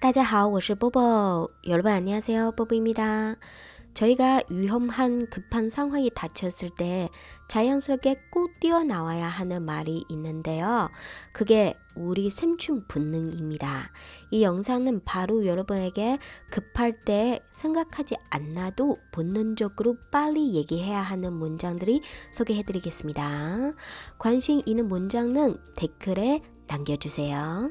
大家好,我是波波. 여러분 안녕하세요. 뽀뽀입니다. 저희가 위험한 급한 상황이 닥쳤을 때 자연스럽게 꼭 뛰어나와야 하는 말이 있는데요. 그게 우리 생충 본능입니다. 이 영상은 바로 여러분에게 급할 때 생각하지 않아도 본능적으로 빨리 얘기해야 하는 문장들이 소개해드리겠습니다. 관심 있는 문장은 댓글에 남겨주세요.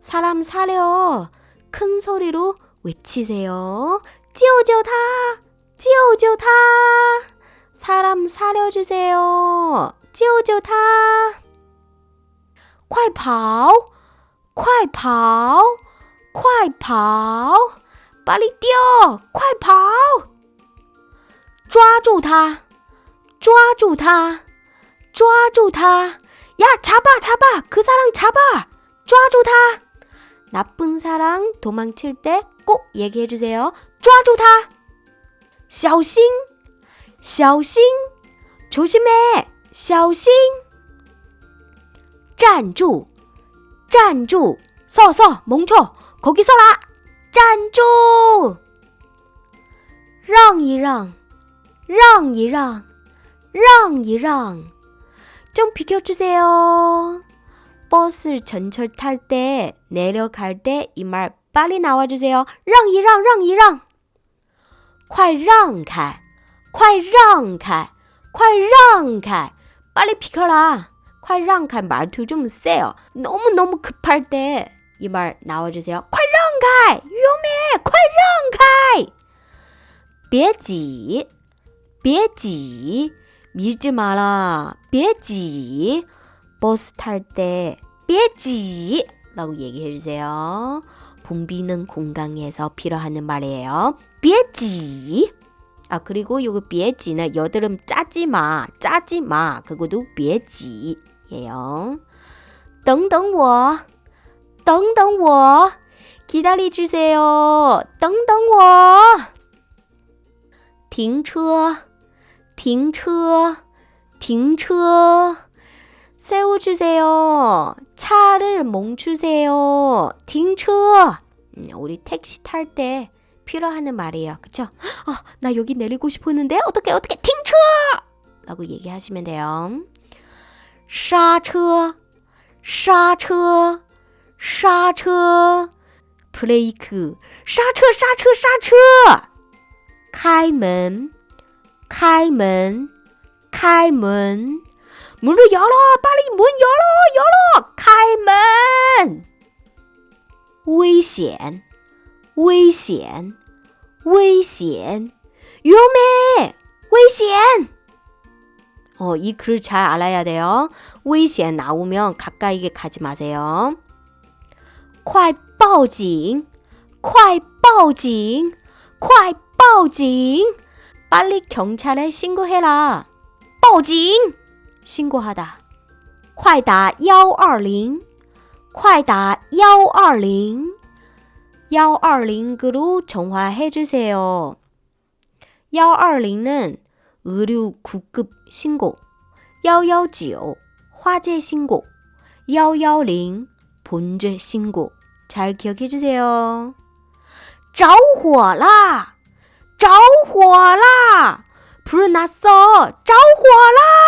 사람 살려. 큰 소리로 외치세요. 救救他!救救他! 사람 살려주세요. 救救他!快跑!快跑!快跑! 빨리 뛰어! 快跑! 抓住他!抓住他!抓住他! 야, 잡아, 잡아! 그 사람 잡아! 抓住他! 나쁜 사랑 도망칠 때 꼭 얘기해 주세요. 抓住他! 小心! 小心! 조심해! 小心! 站住!站住! 서, 서! 멈춰! 거기 서라! 站住! 让一让!让一让!让一让! 좀 비켜주세요. 버스 전철 탈 때, 내려갈 때 이 말 빨리 나와주세요. 让一让,让一让. 快让开,快让开,快让开. 빨리 비켜라. 快让开 말투 좀 세요. 너무너무 급할 때 이 말 나와주세요. 快让开! 위험해! 快让开! 别挤,别挤. 밀지 마라. 别挤. 버스 탈 때 삐지 라고 얘기해 주세요. 붐비는 공강에서 필요하는 말이에요. 삐지 아 그리고 요거 삐지는 여드름 짜지 마. 짜지 마. 그것도 삐지예요. 等等我.等等我. 기다려 주세요. 等等我.停车.停车.停车. 세워주세요. 차를 멈추세요. 停车. 음, 우리 택시 탈 때 필요하는 말이에요. 그쵸? 아, 나 여기 내리고 싶었는데 어떻게 어떻게 停车! 라고 얘기하시면 돼요. 刹车刹车刹车 브레이크 刹车刹车刹车 开门开门开门 문을 열어! 빨리 문 열어! 열어! 开门! 危险! 危险! 危险! 위험해! 危险! 어, 이 글 잘 알아야 돼요. 危险 나오면 가까이게 가지 마세요. 快报警!快报警!快报警! 빨리 경찰에 신고해라. 报警! 신고하다. 快打120 快打120 120으로 전화해 주세요. 120은 의료 구급 신고, 119 화재 신고, 110 본죄 신고. 잘 기억해 주세요. 着火啦!着火啦! 불 났어! 着火啦!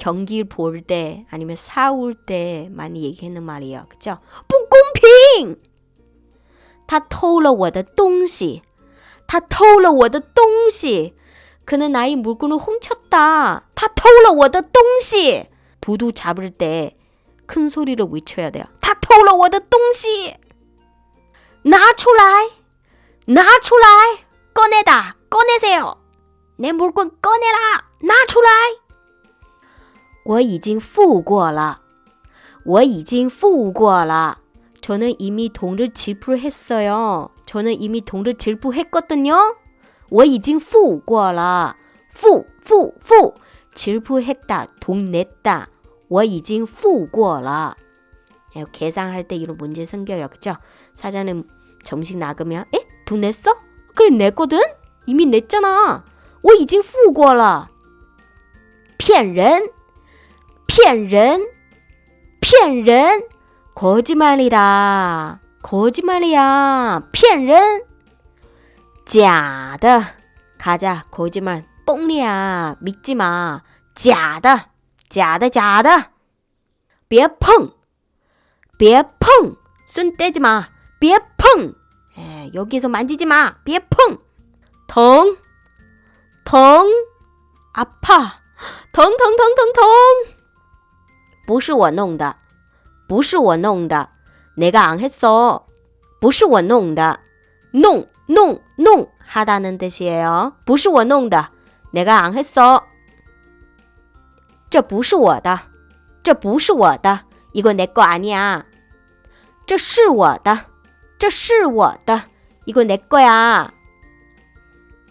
경기를 볼 때 아니면 사올 때 많이 얘기하는 말이에요. 그죠? 不公平!他偷了我的东西. 他偷了我的东西. 그는 나의 물건을 훔쳤다. 他偷了我的东西. 도둑 잡을 때 큰 소리로 외쳐야 돼요. 他偷了我的东西.拿出来!拿出来! 꺼내다. 꺼내세요. 내 물건 꺼내라. 拿出来. 我已经付过了.我已经付过了. 저는 이미 돈을 지불했어요. 저는 이미 돈을 지불했거든요. 我已经付过了.付,付,付. 지불했다. 돈 냈다. 我已经付过了. 예, 계산할 때 이런 문제 생겨요. 그죠? 사장님 점심 나가면 에? 돈 냈어? 그래 냈거든? 이미 냈잖아. 我已经付过了.骗人. 骗人.骗人. 거짓말이다. 거짓말이야. 骗人.假的. 가자. 거짓말. 뻥이야. 믿지 마. 假的.假的假的.别碰.别碰. 손 떼지 마. 别碰. 에, 여기서 만지지 마. 别碰. 덩. 덩. 아파. 덩, 덩, 덩, 덩, 덩. 不是我弄的.不是我弄的. 내가 안 했어. 不是我弄的.弄,弄,弄하다는 뜻이에요. 不是我弄的. 내가 안 했어. 这不是我的.这不是我的. 이거 내 거 아니야. 这是我的.这是我的. 이거 내 거야.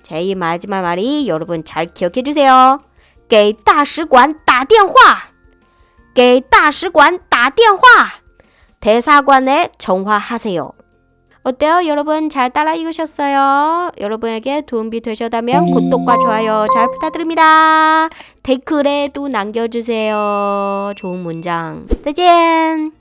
자, 이 마지막 말이 여러분 잘 기억해 주세요. 给大使馆打电话. 给大使馆打电话. 대사관에 전화하세요. 어때요? 여러분 잘 따라 읽으셨어요? 여러분에게 도움이 되셨다면 구독과 좋아요 잘 부탁드립니다. 댓글에도 남겨주세요. 좋은 문장. 再见.